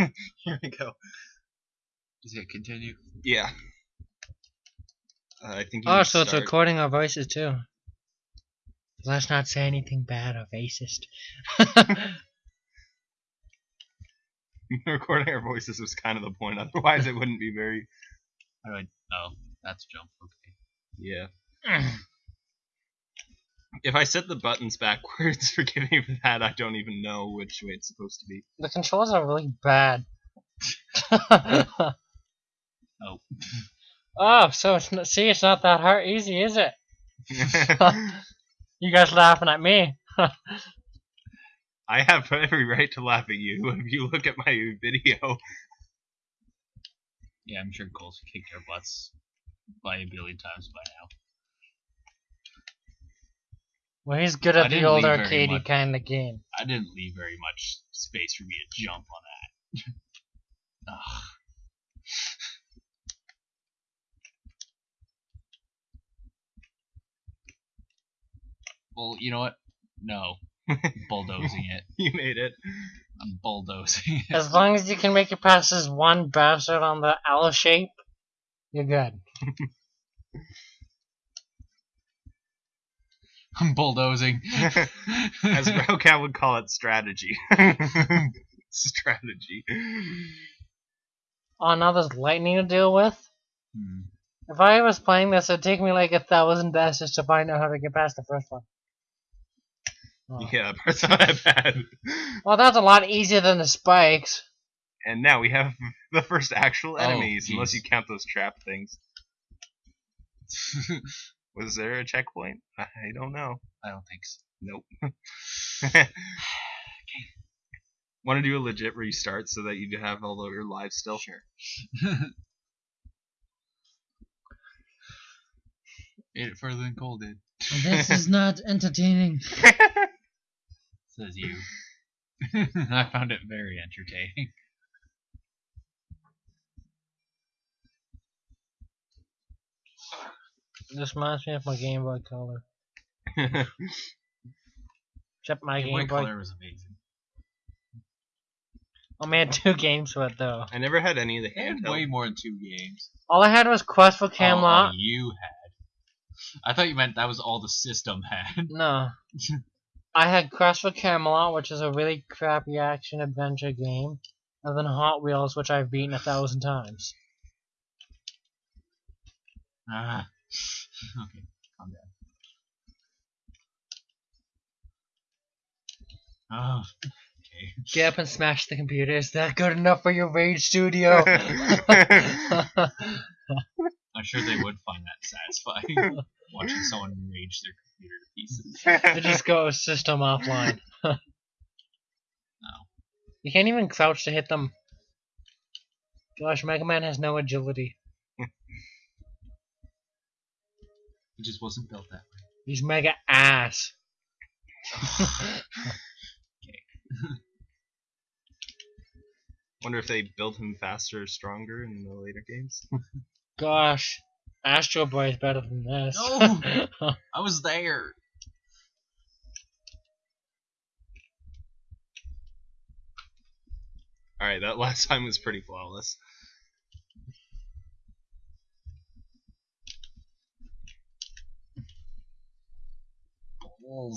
Here we go. Is it continue? Yeah. Uh, I think. You Oh, so to it's recording our voices too. Let's not say anything bad or racist. recording our voices was kind of the point. Otherwise, it wouldn't be very. How do Oh, that's jump. Okay. Yeah. If I set the buttons backwards, forgive me for that. I don't even know which way it's supposed to be. the controls are really bad. Oh. oh, so it's not, see, it's not that hard, easy, is it? You guys laughing at me? I have every right to laugh at you. If you look at my video, Yeah, I'm sure Cole's kicked our butts by a billion times by now. Well, he's good I at the didn't old leave very arcadey much. kind of game. I didn't leave very much space for me to jump on that. Ugh. Well, you know what? No. Bulldozing it. you made it. I'm bulldozing it. As long as you can make it past this one bastard on the L shape, you're good. I'm bulldozing. As Brocat would call it, strategy. strategy. Oh, now there's lightning to deal with? Hmm. If I was playing this, it'd take me like a thousand dashes to find out how to get past the first one. Oh. Yeah, that's not that bad. Well, that's a lot easier than the spikes. And now we have the first actual Oh, enemies, unless you count those trap things. Was there a checkpoint? I don't know. I don't think so. Nope. Want to do a legit restart so that you have all of your lives still? Sure. Ate it further than Cole did. This is not entertaining. Says you. I found it very entertaining. This reminds me of my Game Boy Color. Except my Game Boy Game Boy. Color was amazing. I only had two games for it though. I never had any of the I had handheld. way more than two games. All I had was Quest for Oh, Camelot. oh, you had. I thought you meant that was all the system had. No. I had Quest for Camelot, which is a really crappy action adventure game, and then Hot Wheels, which I've beaten a thousand times. Ah. Okay, calm down. Oh, okay. Get up and smash the computer. Is that good enough for your Rage Studio? I'm sure they would find that satisfying. watching someone rage their computer to pieces. it just goes system offline. No. Oh. You can't even crouch to hit them. Gosh, Mega Man has no agility. It just wasn't built that way. He's mega ass. Wonder if they build him faster or stronger in the later games. Gosh, Astro Boy is better than this. No. I was there. Alright, that last time was pretty flawless.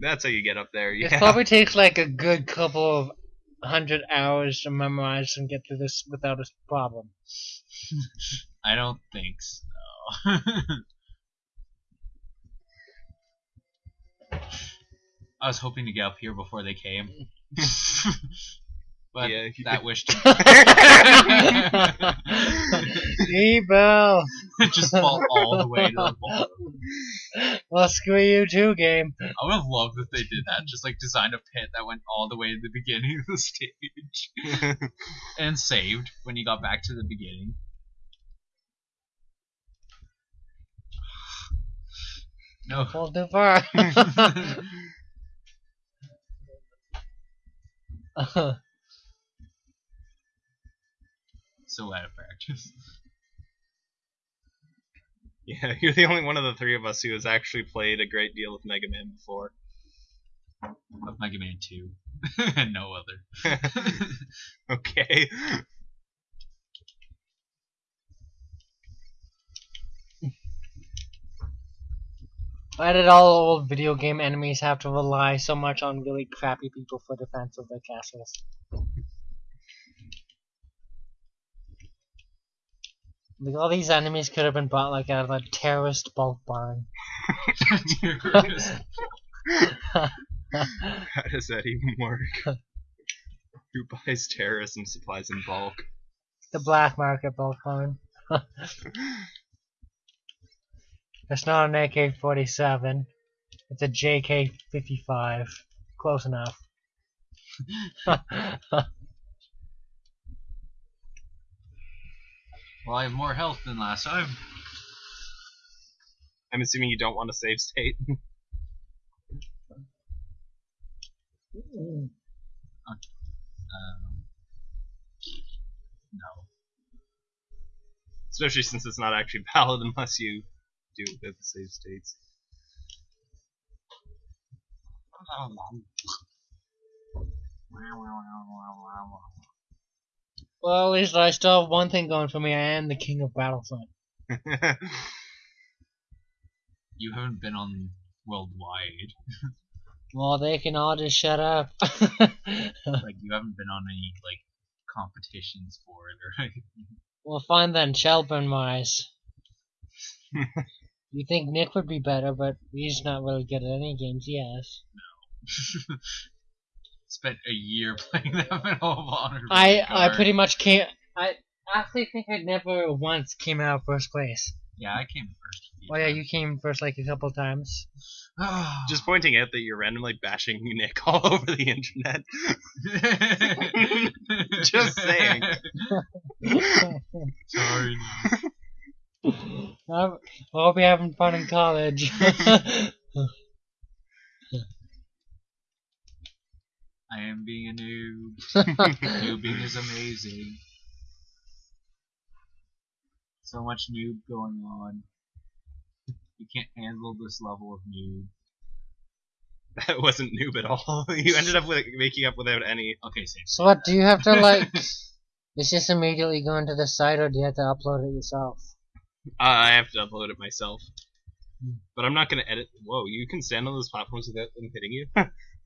That's how you get up there. It probably takes like a good couple of hundred hours to memorize and get through this without a problem. I don't think so. I was hoping to get up here before they came. But Yeah, you that could- wish Evil! didn't just fall all the way to the bottom. Well, screw you too, game. I would have loved if they did that. Just like designed a pit that went all the way to the beginning of the stage and saved when you got back to the beginning. No. Fall too far. so out of practice. yeah, you're the only one of the three of us who has actually played a great deal of Mega Man before. of Mega Man 2 and no other. okay. Why did all old video game enemies have to rely so much on really crappy people for defense of their castles? Like all these enemies could have been bought like out of a terrorist bulk barn. How does that even work? Who buys terrorism supplies in bulk? the black market bulk barn. It's not an AK-47. It's a JK-55. Close enough. Well, I have more health than last time. I'm assuming you don't want a save state. Um, no. Especially since it's not actually valid unless you do it with the save states. Well, at least I still have one thing going for me. I am the king of Battlefront. You haven't been on worldwide. Well, they can all just shut up. like you haven't been on any like competitions for it or anything. well, fine then, Shelburne wise. you think Nick would be better, but he's not really good at any games, yes. Spent a year playing that Medal of Honor. I I pretty much came. I actually think I never once came out first place. Yeah, I came first. Oh yeah, you came first like a couple times. Just pointing out that you're randomly bashing Nick all over the internet. Just saying. Sorry. I hope you're having fun in college. I am being a noob. Noobing is amazing. So much noob going on. You can't handle this level of noob. That wasn't noob at all. You ended up with making up without any. Okay, same. so what? Do you have to like? Is just immediately going to the site, or do you have to upload it yourself? Uh, I have to upload it myself. But I'm not gonna edit. Whoa, you can stand on those platforms without them hitting you.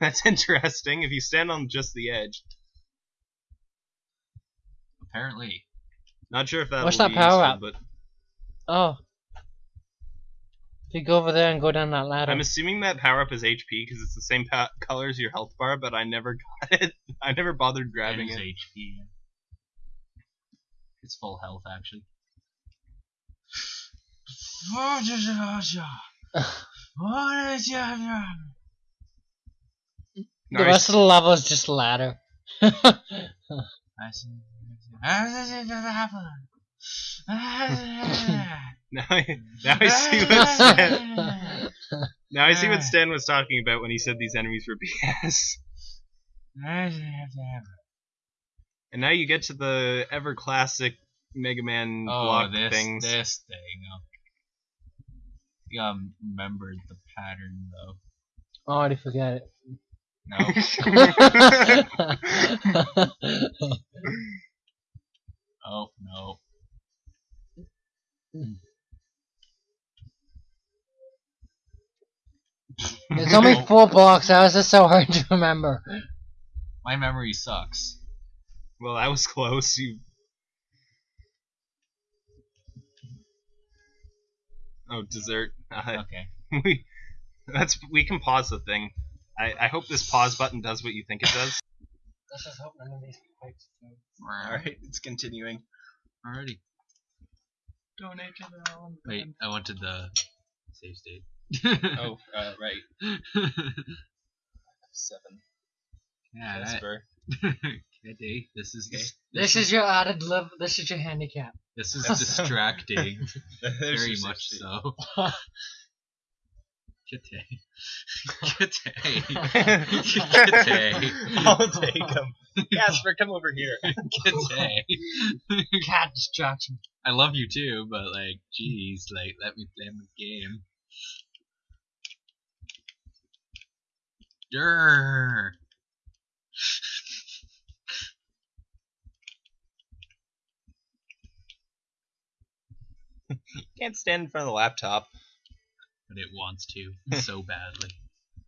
That's interesting. If you stand on just the edge, Apparently. not sure if that. What's that power up? But Oh. If you go over there and go down that ladder. I'm assuming that power up is HP because it's the same pa- color as your health bar. But I never got it. I never bothered grabbing It is it. HP. It's full health, actually. the rest of the level is just ladder. Now I, now I see what Stan. Now I see what Stan was talking about when he said these enemies were BS. And now you get to the ever classic Mega Man Oh, block this things. this thing. Oh. You gotta remember the pattern though. I already forget it. No. oh no. There's only four blocks. How is this so hard to remember? My memory sucks. well, that was close. You. Oh, dessert. Uh, Okay. we, that's we can pause the thing. I, I hope this pause button does what you think it does. Let's just hope none of these pipes All right, it's continuing. Alrighty. Donate to the Allen Wait, I wanted the save state. Oh, uh, right. Seven. yeah, that, Kitty, this is This, this is your added level. This is your handicap. this is distracting, There's very your much safety. so. Kitty, Kitty, I'll take them. Casper, come over here. Kitty. Cat distraction. I love you too, but like, jeez, like, let me play my game. Durr. Can't stand in front of the laptop. But it wants to so badly.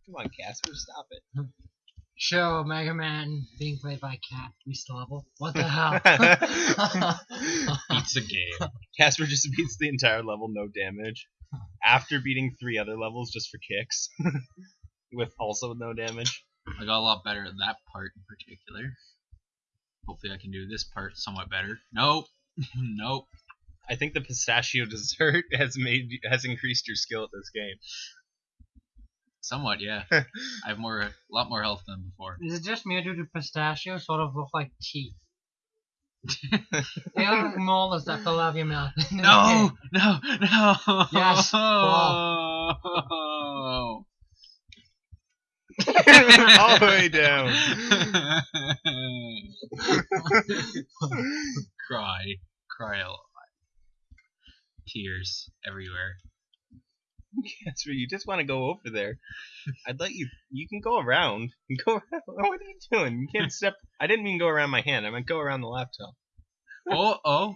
Come on, Casper, stop it. Show Mega Man being played by Cat reached the level. What the hell? Beats a game. Casper just beats the entire level, no damage. After beating three other levels just for kicks. With also no damage. I got a lot better at that part in particular. Hopefully, I can do this part somewhat better. Nope. nope. I think the pistachio dessert has made has increased your skill at this game. Somewhat, yeah. I have more, a lot more health than before. Is it just me or do the pistachios sort of look like teeth? they look like molars that fell out of your mouth. No, no, no. Yes, Oh. All the way down. cry, cry a lot. Tears everywhere. Casper, you just want to go over there. I'd let you. You can go around. You can go around. What are you doing? You can't step. I didn't mean go around my hand. I meant go around the laptop. Oh, oh,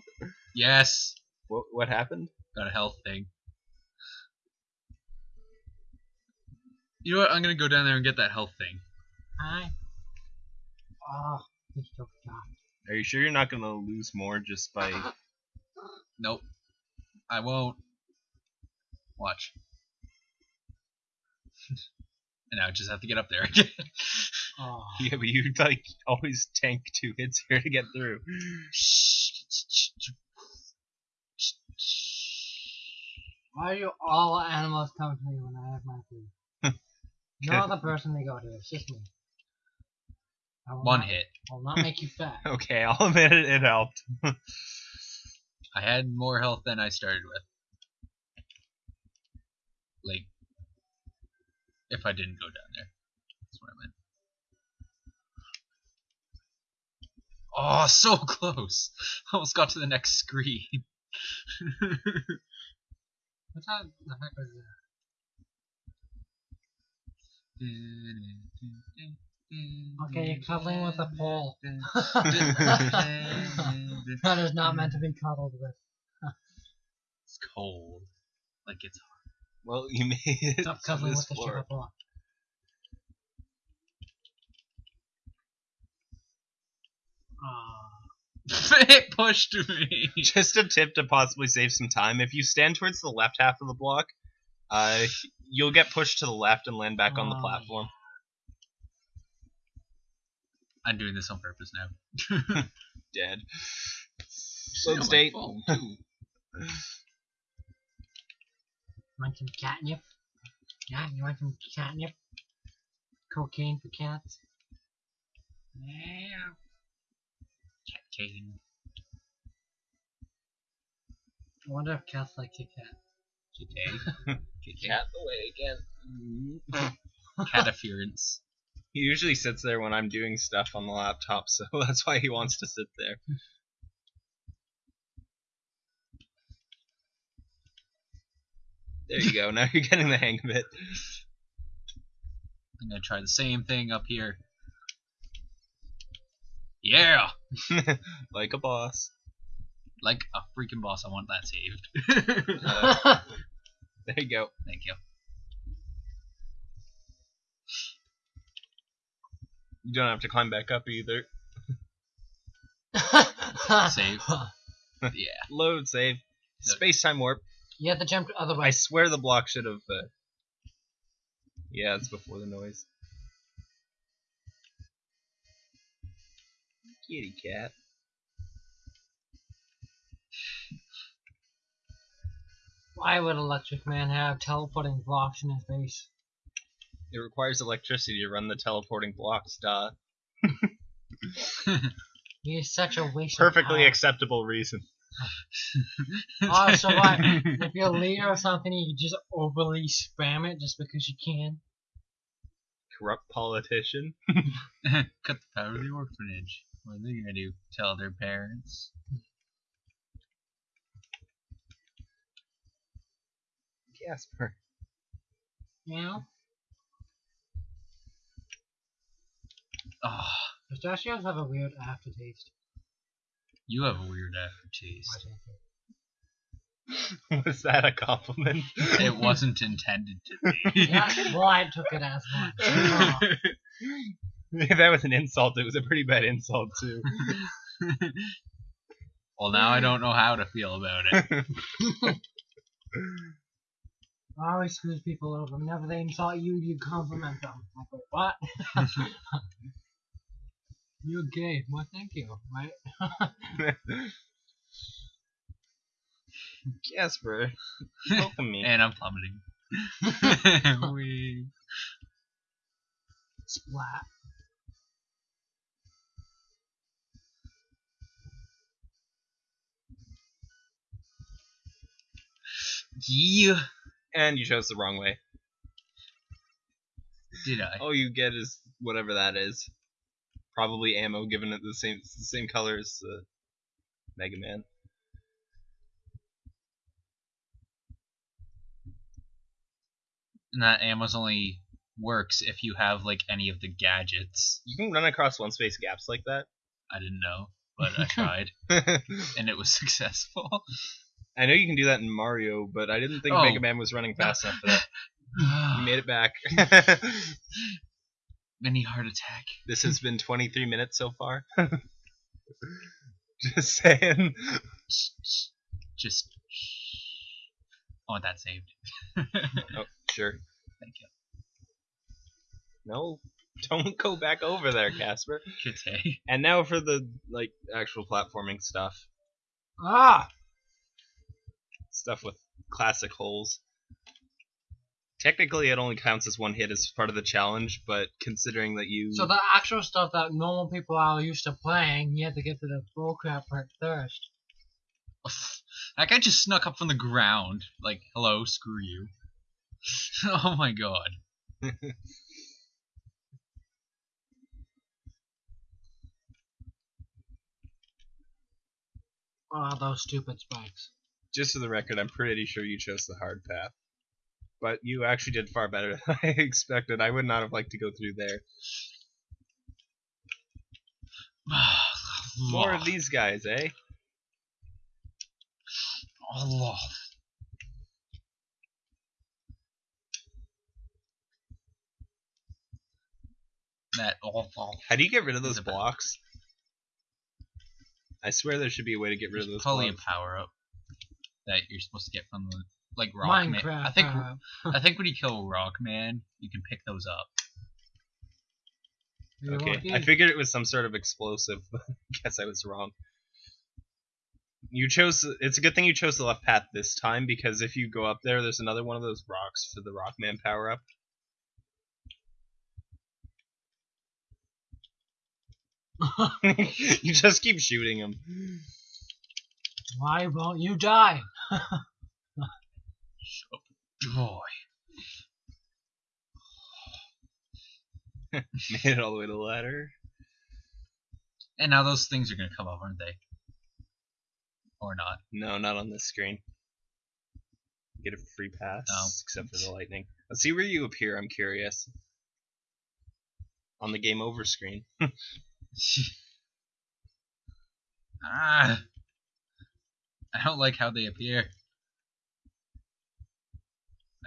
yes. What what happened? Got a health thing. You know what? I'm gonna go down there and get that health thing. Hi. Oh, he's so dark. Are you sure you're not gonna lose more just by? Nope. I won't. Watch. and now I just have to get up there again. Oh. Yeah, but you like always tank two hits here to get through. Why do all animals come to me when I have my food? no other person they go to. It's just me. One not, hit. I will not make you fat. Okay, I'll admit it. It helped. I had more health than I started with. Like, if I didn't go down there. That's what I meant. Oh, so close! Almost got to the next screen. What the the heck was that? Okay, you're cuddling with a pole. that is not meant to be cuddled with. it's cold. Like it's hard. Well, you made it Stop cuddling this with the floor. sugar block. Ah. it pushed me. Just a tip to possibly save some time. If you stand towards the left half of the block, uh, you'll get pushed to the left and land back on the platform. I'm doing this on purpose now. Dead. It's Load state. fault. Want some catnip? Yeah, you want some catnip? Cocaine for cats? Yeah. Cat cane. I wonder if cats like Kit Kat. Kitty. Cat the way again. Catafference. He usually sits there when I'm doing stuff on the laptop, so that's why he wants to sit there. There you go. Now you're getting the hang of it. I'm gonna try the same thing up here. Yeah! like a boss. Like a freaking boss, I want that saved. Uh, there you go. Thank you. You don't have to climb back up either. Save. Yeah. Load, save. Space time warp. You have to jump the other way. I swear the block should have. Uh... Yeah, it's before the noise. Kitty cat. Why would Electric Man have teleporting blocks in his base? It requires electricity to run the teleporting blocks, duh. He is such a waste Perfectly of power. acceptable reason. Oh, so what? if you're a leader or something, you just overly spam it just because you can. Corrupt politician. Cut the power of the orphanage. What are they gonna do? Tell their parents? Casper. You Oh, Pistachios have a weird aftertaste. you have a weird aftertaste. Was that a compliment? It wasn't intended to be. yeah, well, I took it as one. Oh. if that was an insult, it was a pretty bad insult too. well, now I don't know how to feel about it. I always screws people over. Whenever they insult you, you compliment them. I go, what? You're gay. Well, thank you. Right? Casper, welcome me. and I'm plummeting. we Splat. yeah. And you chose the wrong way. Did I? All you get is whatever that is. Probably ammo, given it the same it's the same color as uh, Mega Man. And that ammo's only works if you have like any of the gadgets. You can run across one space gaps like that. I didn't know, but I tried, and it was successful. I know you can do that in Mario, but I didn't think Oh. Mega Man was running fast enough for that. You made it back. Mini heart attack. this has been 23 minutes so far. Just saying. Just. I want that saved. Oh, sure. Thank you. No, don't go back over there, Casper. And now for the like actual platforming stuff. Ah! Stuff with classic holes. Technically, it only counts as one hit as part of the challenge, but considering that you So the actual stuff that normal people are used to playing, you have to get to the bullcrap part first. That guy just snuck up from the ground. Like, hello, screw you. oh my god. Oh, those stupid spikes. just for the record, I'm pretty sure you chose the hard path. But you actually did far better than I expected. I would not have liked to go through there. More of these guys, eh? Allah. That awful. How do you get rid of those blocks? I swear there should be a way to get rid of those probably blocks. a power up that you're supposed to get from the like Rockman. Minecraft. I think uh, I think when you kill Rockman, you can pick those up. Okay. I figured it was some sort of explosive. but Guess I was wrong. You chose. It's a good thing you chose the left path this time because if you go up there, there's another one of those rocks for the Rockman power up. you just keep shooting him. Why won't you die? Joy. Made it all the way to the ladder. And now those things are gonna come up, aren't they? Or not? No, not on this screen. Get a free pass, except for the lightning. Let's see where you appear. I'm curious. On the game over screen. ah. I don't like how they appear.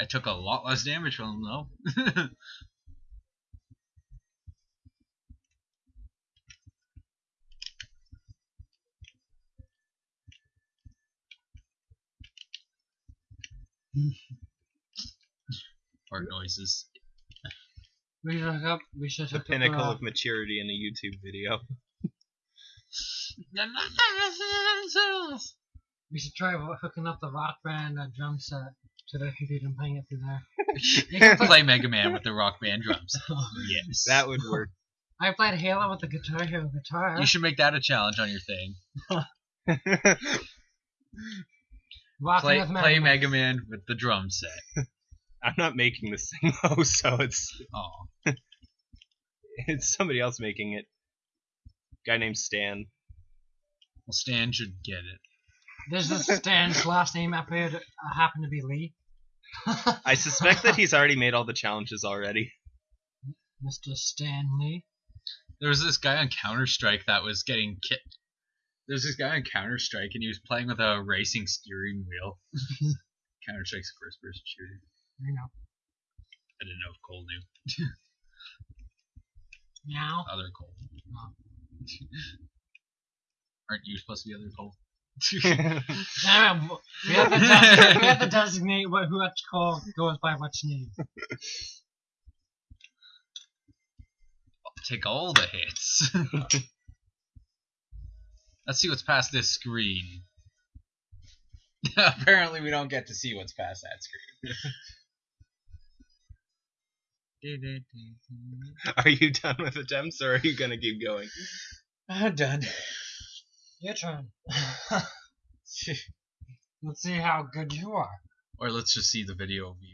I took a lot less damage from them though. Fart noises. We should hook up. We should The hook pinnacle up. of maturity in a YouTube video. We should try hooking up the rock band uh, drum set to the computer and playing it through there. you can play Mega Man with the rock band drums. Yes. That would work. I played Halo with the Guitar Hero guitar. You should make that a challenge on your thing. Rocking Play, with Mega play Man. Mega Man with the drum set. I'm not making this thing though, so it's Oh, it's somebody else making it. Guy named Stan. well, Stan should get it. There's this Stan's last name appeared uh, happened to be Lee. I suspect that he's already made all the challenges already. Mr. Stanley. There was this guy on Counter Strike that was getting kit. There's this guy on Counter Strike and he was playing with a racing steering wheel. Counter Strike's a first person shooter. I know. I didn't know if Cole knew. Meow. Other Cole. Oh. Aren't you supposed to be other Cole? Damn it, we have to, de- we have to designate what who which call goes by which name. Take all the hits. Let's see what's past this screen. Apparently, we don't get to see what's past that screen. Are you done with attempts, or are you gonna keep going? I'm done. Your turn. Let's see how good you are. Or let's just see the video of you.